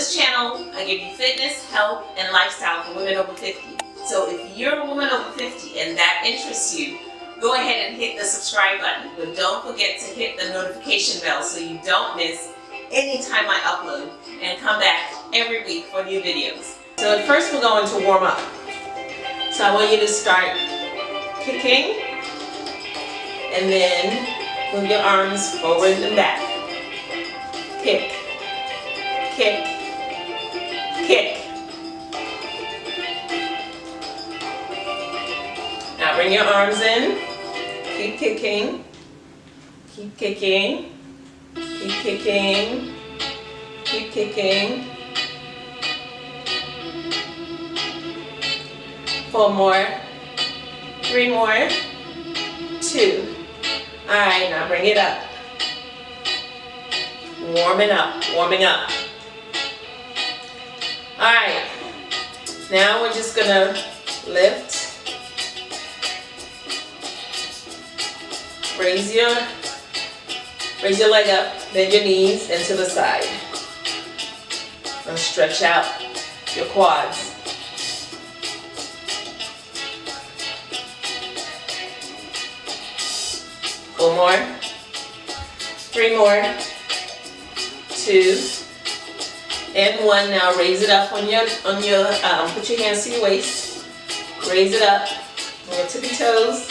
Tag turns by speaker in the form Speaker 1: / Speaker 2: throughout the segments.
Speaker 1: this channel, I give you fitness, health, and lifestyle for women over 50. So if you're a woman over 50 and that interests you, go ahead and hit the subscribe button. But don't forget to hit the notification bell so you don't miss any time I upload and come back every week for new videos. So at first we're going to warm up. So I want you to start kicking and then move your arms forward and back. Kick, kick, kick. Now bring your arms in, keep kicking, keep kicking, keep kicking, keep kicking. Four more, three more, two. All right, now bring it up. Warming up, warming up. All right, now we're just gonna lift. Raise your, raise your leg up, bend your knees into the side. And stretch out your quads. Four more. Three more. Two. And one. Now raise it up on your, on your, um, put your hands to your waist. Raise it up on your tippy toes.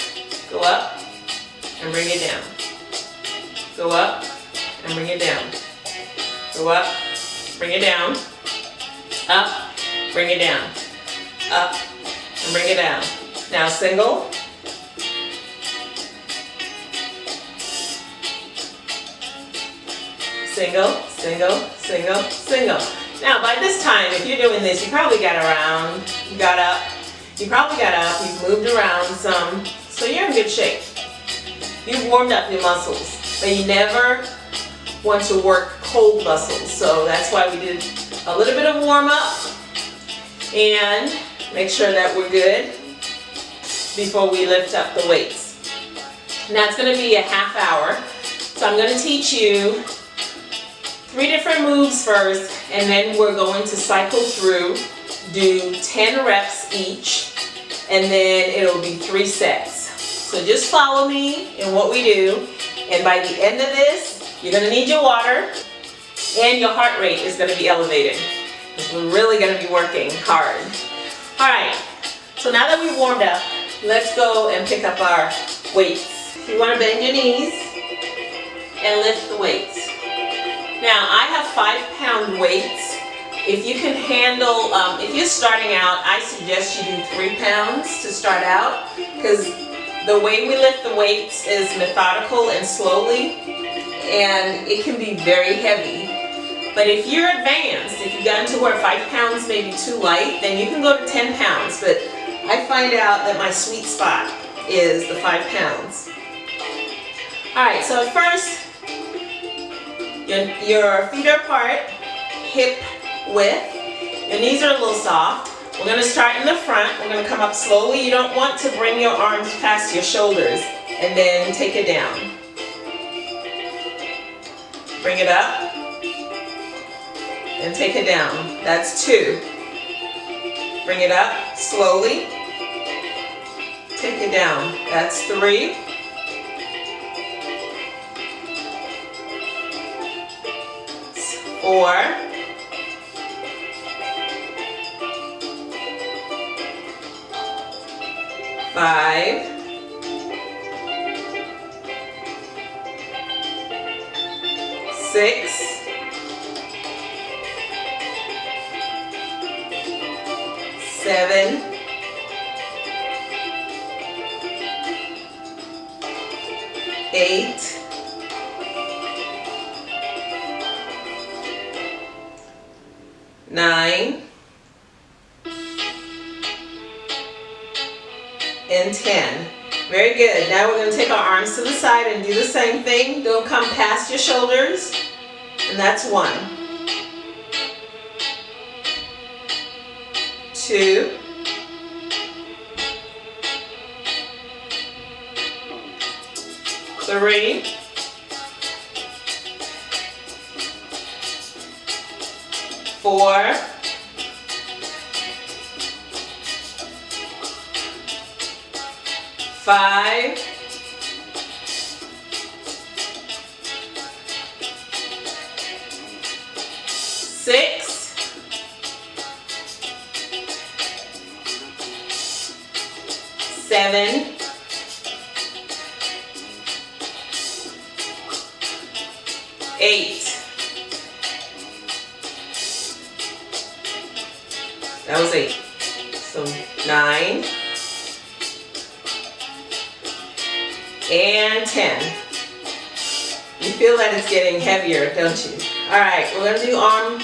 Speaker 1: Go up and bring it down. Go up and bring it down. Go up, bring it down. Up, bring it down. Up, and bring it down. Now single. single, single, single, single. Now by this time, if you're doing this, you probably got around, you got up, you probably got up, you've moved around some, so you're in good shape. You've warmed up your muscles, but you never want to work cold muscles. So that's why we did a little bit of warm up and make sure that we're good before we lift up the weights. Now it's going to be a half hour. So I'm going to teach you three different moves first and then we're going to cycle through, do 10 reps each and then it'll be three sets. So just follow me in what we do and by the end of this you're going to need your water and your heart rate is going to be elevated we're really going to be working hard. Alright, so now that we've warmed up, let's go and pick up our weights. You want to bend your knees and lift the weights. Now I have five pound weights. If you can handle, um, if you're starting out, I suggest you do three pounds to start out because the way we lift the weights is methodical and slowly and it can be very heavy. But if you're advanced, if you've gotten to where five pounds may be too light, then you can go to 10 pounds. But I find out that my sweet spot is the five pounds. All right, so first, your, your feet are apart, hip width. Your knees are a little soft. We're going to start in the front. We're going to come up slowly. You don't want to bring your arms past your shoulders and then take it down. Bring it up and take it down. That's two. Bring it up slowly. Take it down. That's three. Four, five, six, seven, eight, nine, and 10. Very good. Now we're going to take our arms to the side and do the same thing. Don't come past your shoulders. And that's one. Two. Three. Four, five, getting heavier, don't you? All right, we're gonna do um, arm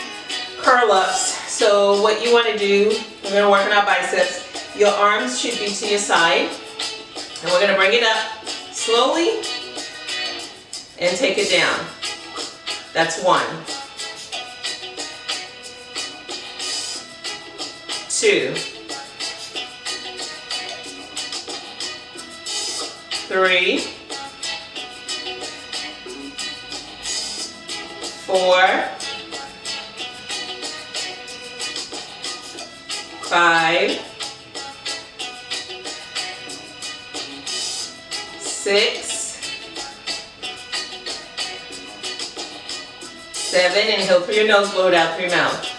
Speaker 1: curl ups. So what you wanna do, we're gonna work on our biceps. Your arms should be to your side. And we're gonna bring it up slowly and take it down. That's one. Two. Three. Four. Five. Six. Seven, inhale through your nose, blow it out through your mouth.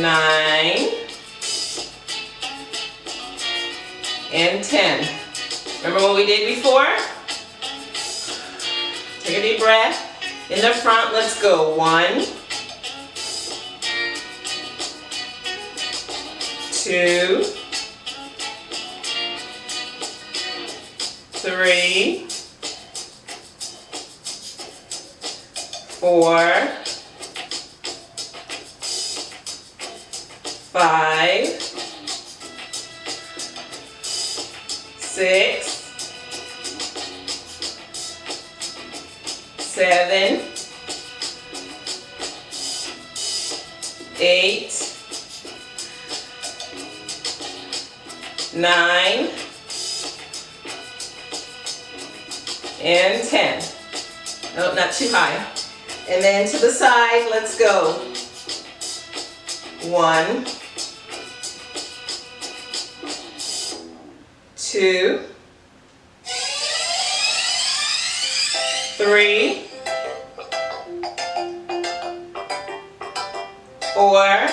Speaker 1: Nine. And 10. Remember what we did before? Take a deep breath. In the front, let's go. One. Two. three, four, five, six, seven, eight, nine, and 10. No, not too high. And then to the side, let's go. One, two, three, four,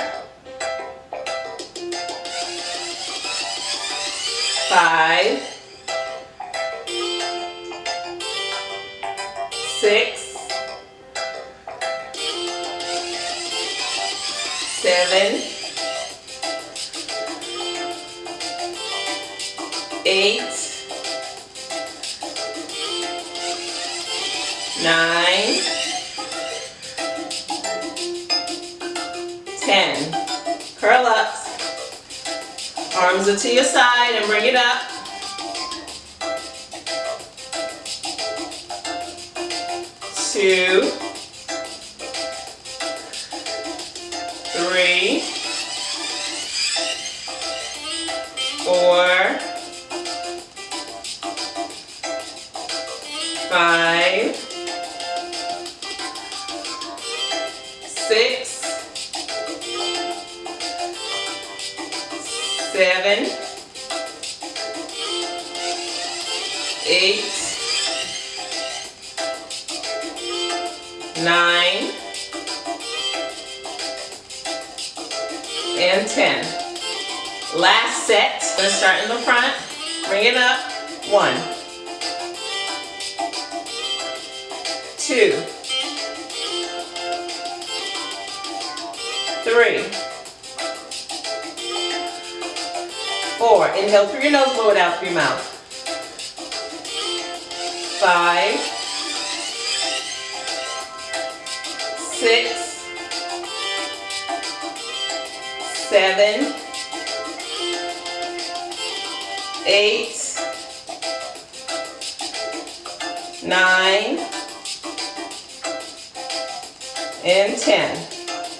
Speaker 1: five, Are to your side and bring it up. two, three, four, five, six, seven, eight, nine, and 10. Last set, let's start in the front, bring it up, one, two, three, inhale through your nose, blow it out through your mouth, five, six, seven, eight, nine, and 10.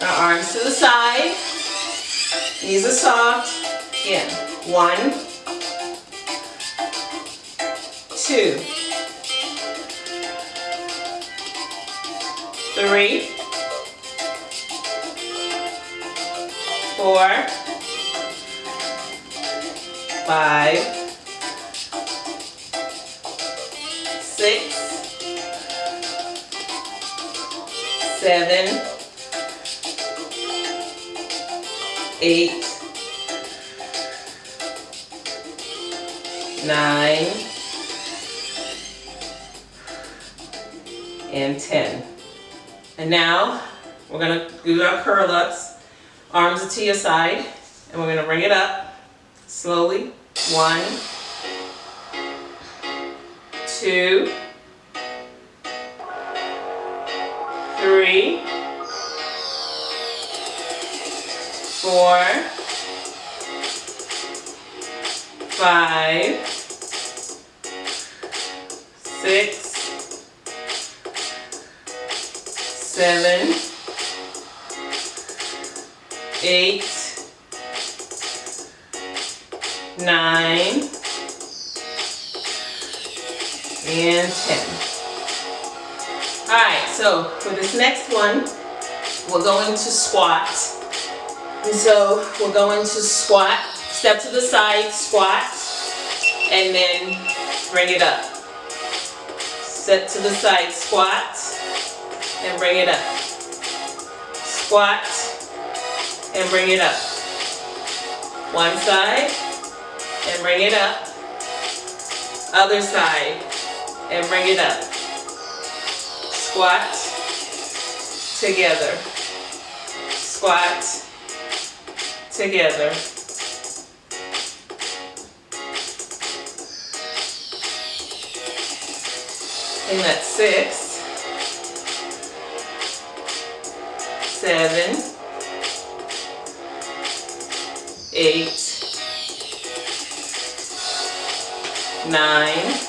Speaker 1: Our arms to the side, knees are soft. Again, one, two, three, four, five, six, seven, eight, nine, and 10. And now we're gonna do our curl ups, arms to your side, and we're gonna bring it up slowly. One, two, three, four, five, six, seven, eight, nine, and 10. Alright, so for this next one, we're going to squat. And so we're going to squat, step to the side, squat, and then bring it up. Step to the side, squat, and bring it up. Squat, and bring it up. One side, and bring it up. Other side, and bring it up. Squat, together. Squat, together. And that's six, seven, eight, nine,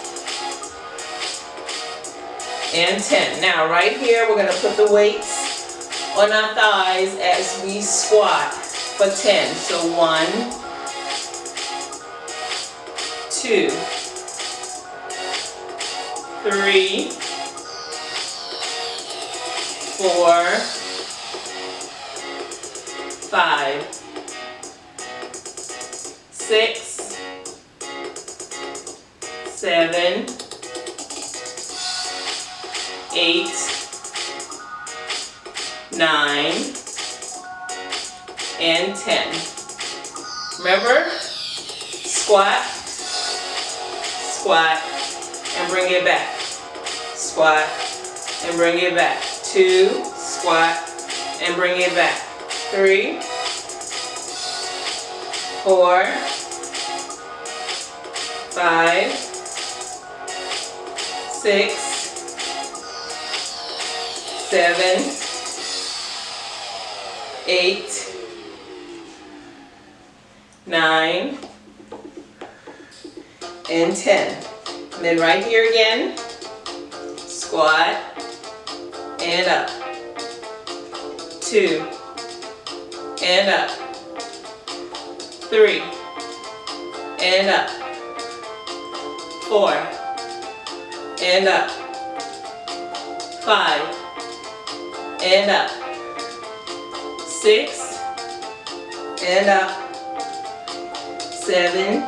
Speaker 1: and 10. Now right here, we're gonna put the weights on our thighs as we squat for 10. So one, two, three, four, five, six, seven, eight, nine, and 10. Remember, squat, squat, bring it back. Squat, and bring it back. Two, squat, and bring it back. Three, four, five, six, seven, eight, nine, and 10. And then right here again, squat, and up. Two, and up. Three, and up. Four, and up. Five, and up. Six, and up. Seven,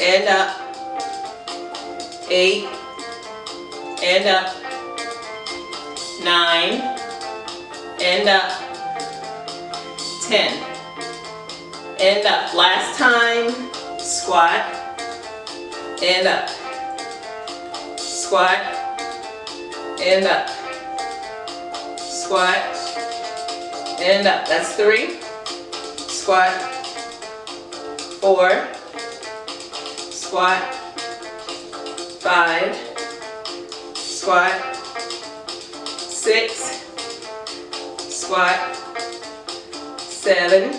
Speaker 1: and up. Eight, and up. Nine, and up. Ten, and up. Last time, squat, and up. Squat, and up. Squat, and up. That's three. Squat, four, squat, five, squat, six, squat, seven,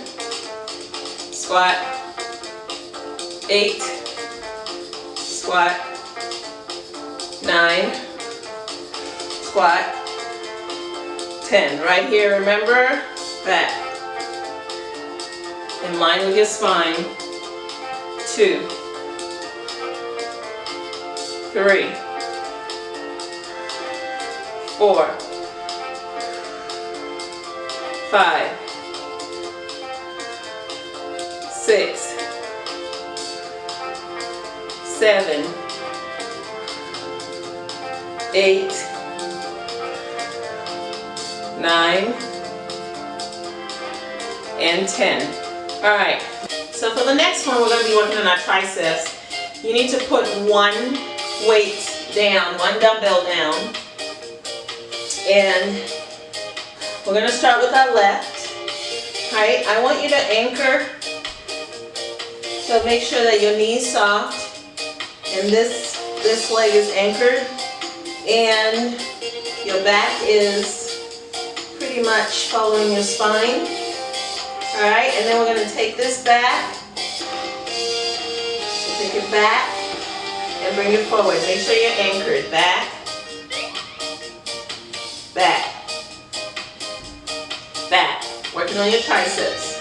Speaker 1: squat, eight, squat, nine, squat, 10. Right here, remember, back. In line with your spine. Two, three, four, five, six, seven, eight, nine, and 10. All right, so for the next one, we're gonna be working on our triceps. You need to put one weight down, one dumbbell down, and we're gonna start with our left. All right, I want you to anchor, so make sure that your knee's soft, and this, this leg is anchored, and your back is pretty much following your spine. All right, and then we're gonna take this back, take it back, and bring it forward. Make sure you're anchored, back, back, back. Working on your triceps.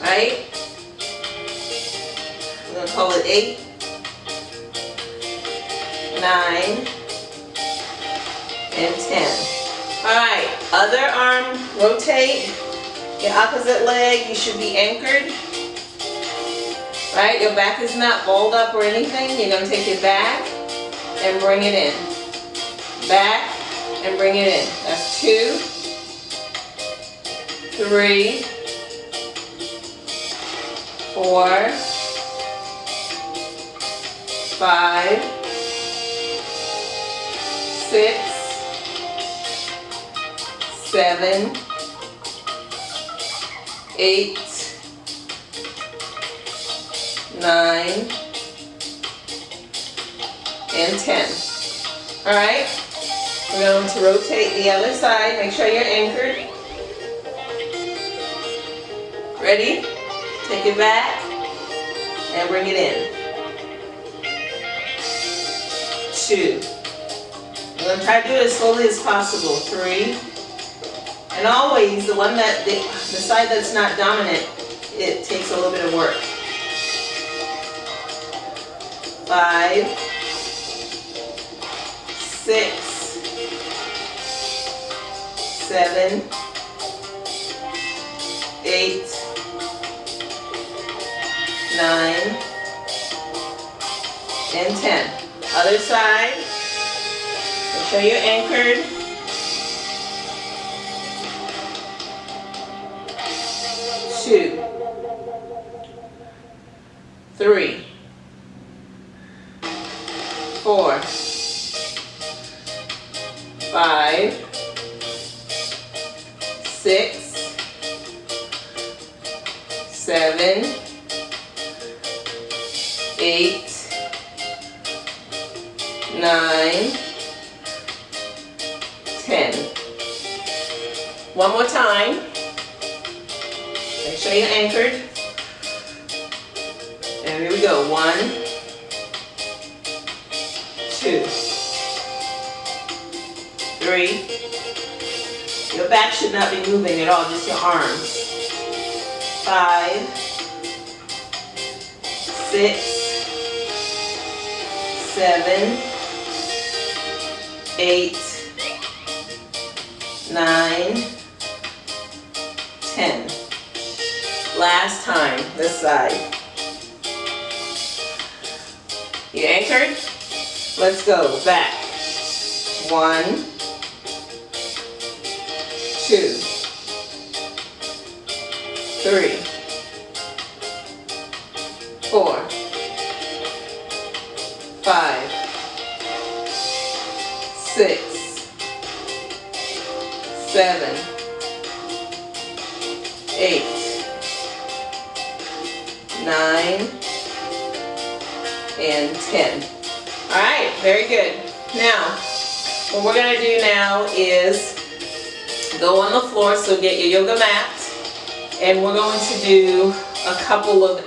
Speaker 1: Right? We're gonna call it eight, nine, and 10. All right, other arm, rotate. Your opposite leg, you should be anchored. Right, your back is not balled up or anything. You're gonna take it back and bring it in. Back and bring it in. That's two, three, four, five, six, seven, eight, nine, and 10. All right, we're going to rotate the other side. Make sure you're anchored. Ready? Take it back and bring it in. Two. I'm going to try to do it as slowly as possible. Three. And always, the one that, the, the side that's not dominant, it takes a little bit of work. Five, six, seven, eight, nine, and 10. Other side, make sure you're anchored. Two, three, seven, eight, nine, ten. Last time, this side. You anchored? Let's go, back. One, two, three, what we're gonna do now is go on the floor, so get your yoga mat, and we're going to do a couple of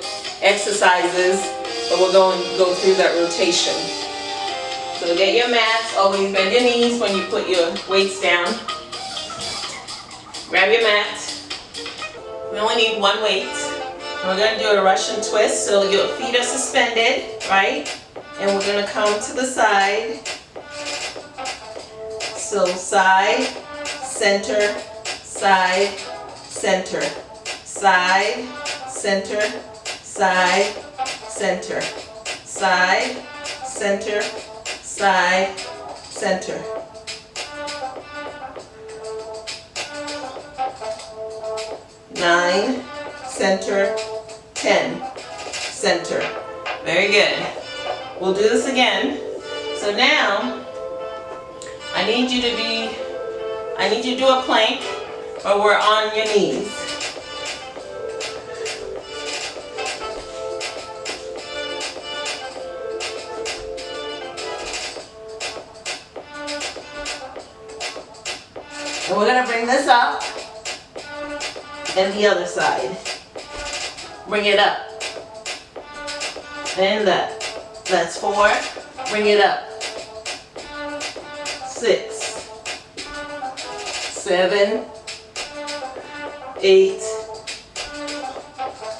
Speaker 1: exercises, but we're going to go through that rotation. So get your mats, always bend your knees when you put your weights down. Grab your mat. We only need one weight. We're gonna do a Russian twist, so your feet are suspended, right? And we're gonna come to the side. So side, center, side, center, side, center, side, center, side, center, side, center. Nine, center, 10, center. Very good. We'll do this again. So now, I need you to be, I need you to do a plank or we're on your knees. And we're gonna bring this up and the other side. Bring it up. And that. That's four. Bring it up. Six. Seven. Eight.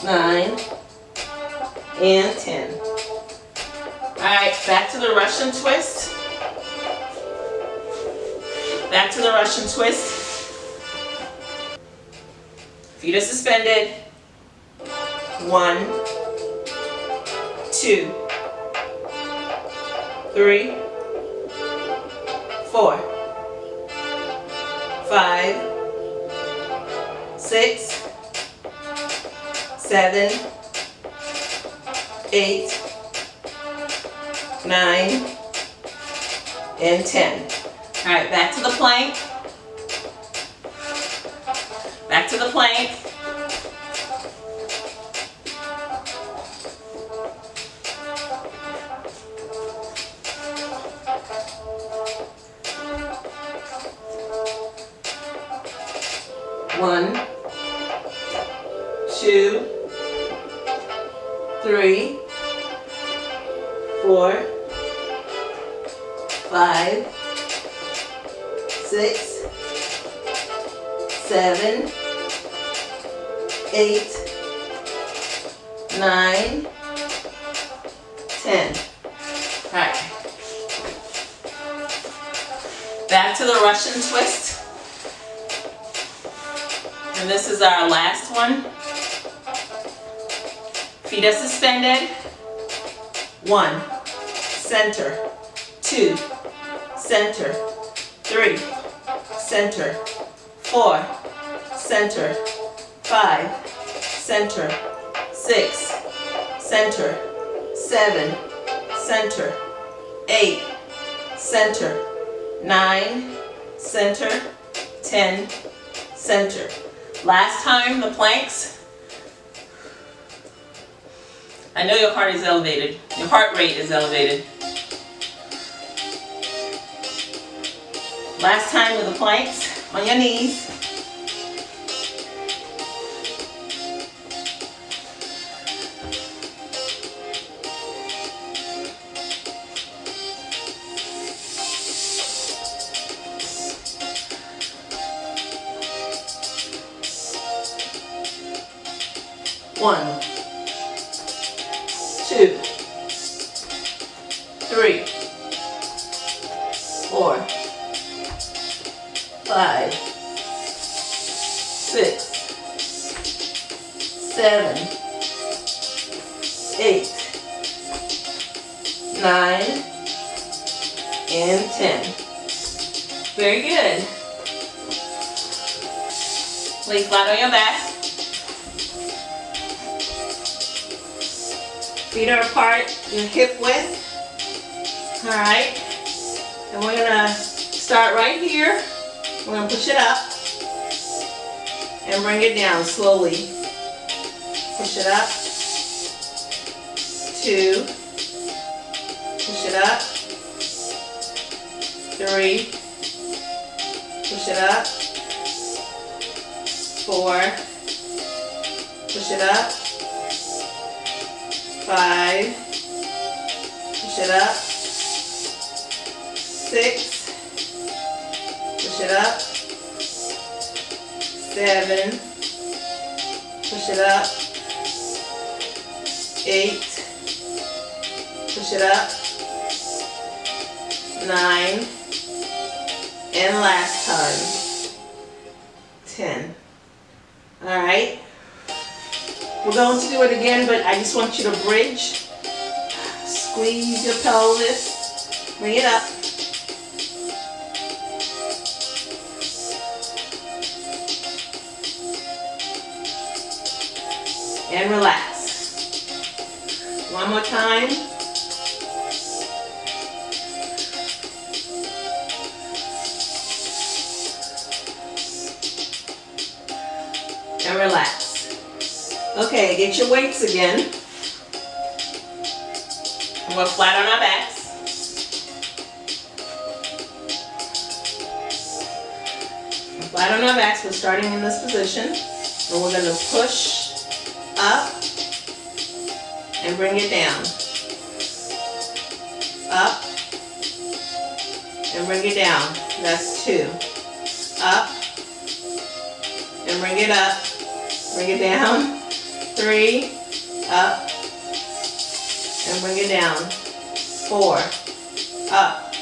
Speaker 1: Nine. And ten. Alright, back to the Russian twist. Back to the Russian twist. Feet are suspended. One, two, three, four, five, six, seven, eight, nine, and 10. All right, back to the plank. Back to the plank. Center, three, center, four, center, five, center, six, center, seven, center, eight, center, nine, center, ten, center. Last time, the planks. I know your heart is elevated. Your heart rate is elevated. Last time with the planks on your knees. Five, six, seven, eight, nine, and ten. Very good. Lay flat on your back. Feet are apart, your hip width. All right. And we're gonna start right here. We're gonna push it up and bring it down slowly. Push it up. Two. Push it up. Three. Push it up. Four. Push it up five, push it up, up, seven, push it up, eight, push it up, nine, and last time, 10. All right, we're going to do it again, but I just want you to bridge, squeeze your pelvis, bring it up. Time. And relax. Okay, get your weights again. we're flat on our backs. Flat on our backs, we're starting in this position. And we're gonna push up and bring it down. And bring it down. That's two. Up and bring it up. Bring it down. Three. Up and bring it down. Four. Up.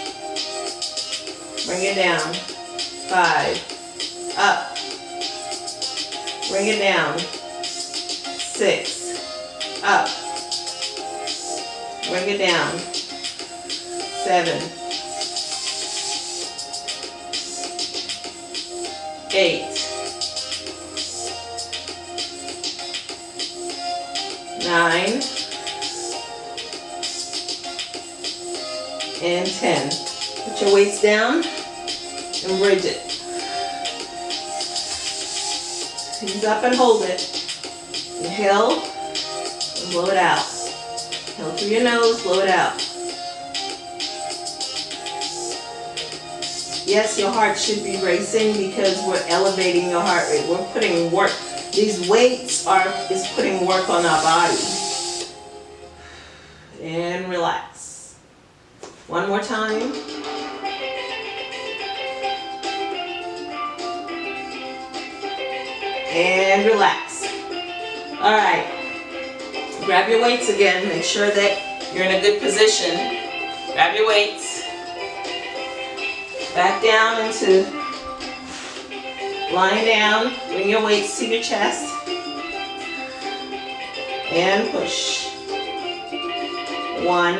Speaker 1: Bring it down. Five. Up. Bring it down six, up, bring it down, seven, eight, nine, and 10. Put your weights down and bridge it. Squeeze up and hold it. Inhale and blow it out. Inhale through your nose, blow it out. Yes, your heart should be racing because we're elevating your heart rate. We're putting work. These weights are is putting work on our body. And relax. One more time. And relax. All right. Grab your weights again. Make sure that you're in a good position. Grab your weights. Back down into lying down. Bring your weights to your chest. And push. One.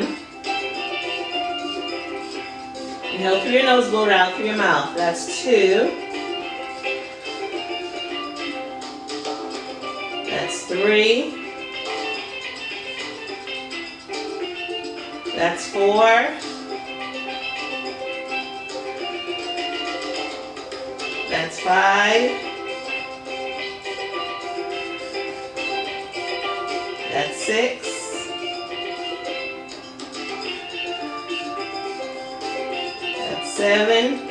Speaker 1: Inhale through your nose, blow it out through your mouth. That's two. That's three. That's four. That's five. That's six. That's seven.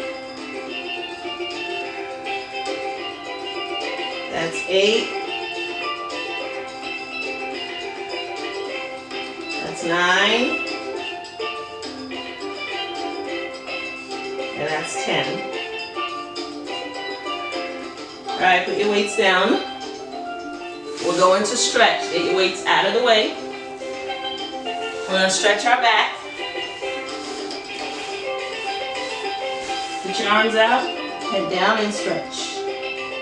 Speaker 1: That's eight. That's nine. And that's 10. All right, put your weights down. We're going to stretch. Get your weights out of the way. We're going to stretch our back. Put your arms out, head down and stretch.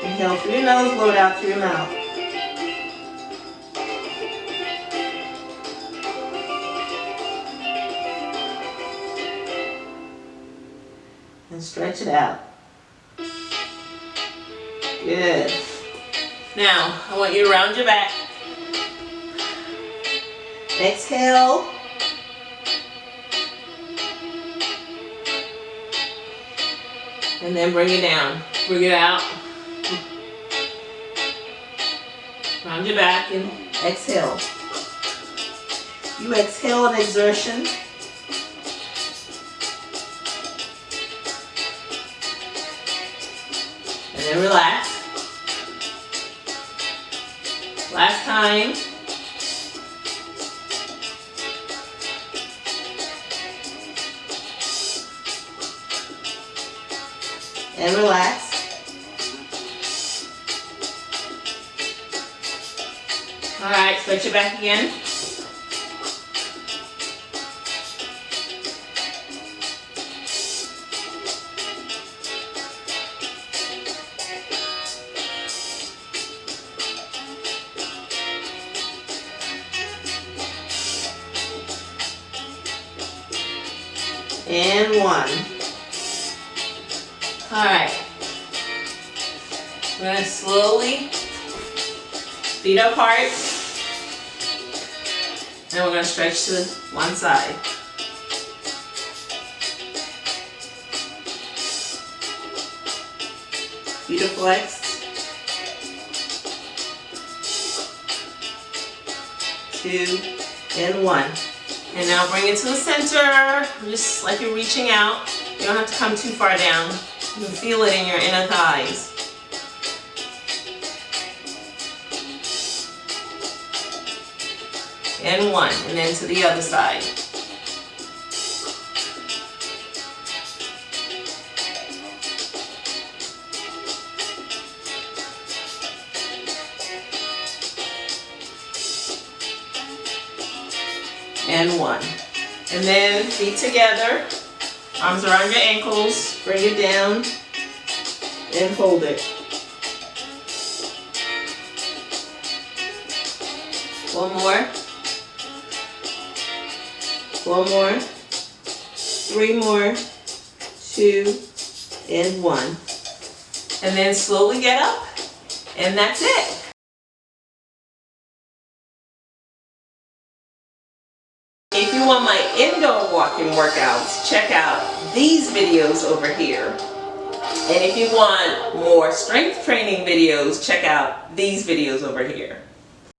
Speaker 1: Inhale through your nose, blow it out through your mouth. and stretch it out. Good. Now, I want you to round your back. Exhale. And then bring it down. Bring it out. Round your back and exhale. You exhale an exertion. And then relax. And relax. All right, switch it back again. Apart. And we're gonna stretch to one side. Feet are flexed. Two and one. And now bring it to the center, just like you're reaching out. You don't have to come too far down. You can feel it in your inner thighs. And one, and then to the other side. and one. And then feet together, arms around your ankles, bring it down and hold it. One more. One more. Three more. Two and one. And then slowly get up and that's it. If you want my indoor walking workouts, check out these videos over here. And if you want more strength training videos, check out these videos.